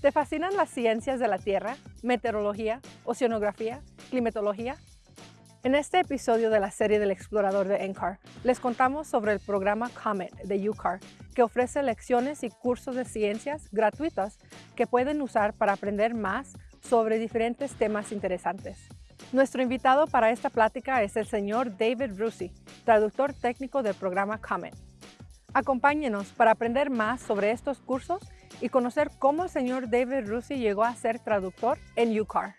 ¿Te fascinan las ciencias de la Tierra, meteorología, oceanografía, climatología? En este episodio de la serie del explorador de NCAR, les contamos sobre el programa COMET de UCAR, que ofrece lecciones y cursos de ciencias gratuitos que pueden usar para aprender más sobre diferentes temas interesantes. Nuestro invitado para esta plática es el señor David Rusi, traductor técnico del programa COMET. Acompáñenos para aprender más sobre estos cursos y conocer cómo el señor David Rusi llegó a ser traductor en UCAR.